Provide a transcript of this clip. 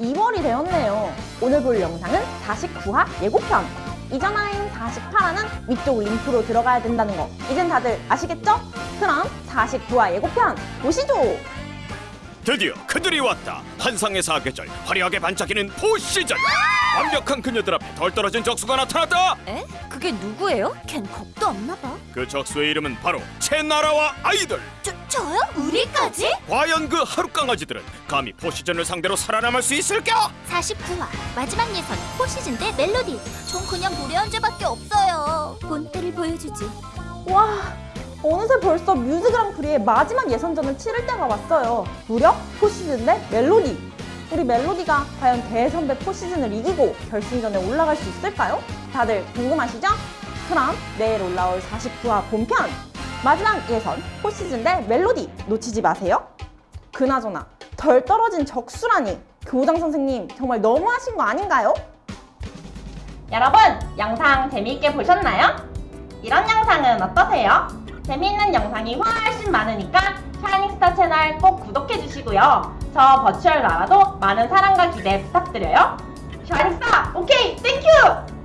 2월이 되었네요. 오늘 볼 영상은 49화 예고편. 이전화인 48화는 위쪽 링크로 들어가야 된다는 거 이젠 다들 아시겠죠? 그럼 49화 예고편 보시죠. 드디어 그들이 왔다 환상의 사계절 화려하게 반짝이는 포시즌 완벽한 그녀들 앞에 덜 떨어진 적수가 나타났다 에? 그게 누구예요? 걘 겁도 없나 봐. 그 적수의 이름은 바로 채나라와 아이들 저, 저요? 우리까지? 과연 그 하루 강아지들은 감히 포시즌을 상대로 살아남을 수 있을까? 49화 마지막 예선 포시즌 대 멜로디. 전 그냥 노래 한 죄밖에 없어요. 본때를 보여주지. 와 어느새 벌써 뮤즈 그랑프리의 마지막 예선전을 치를 때가 왔어요. 무려 포시즌 대 멜로디. 우리 멜로디가 과연 대선배 포시즌을 이기고 결승전에 올라갈 수 있을까요? 다들 궁금하시죠? 그럼 내일 올라올 49화 본편 마지막 예선 포시즌 대 멜로디 놓치지 마세요. 그나저나 덜 떨어진 적수라니 교장 선생님 정말 너무하신 거 아닌가요? 여러분 영상 재미있게 보셨나요? 이런 영상은 어떠세요? 재미있는 영상이 훨씬 많으니까 샤이닝스타 채널 꼭 구독해주시고요. 저 virtual 나라도 많은 사랑과 기대 부탁드려요. 샤이닝스타 okay thank you!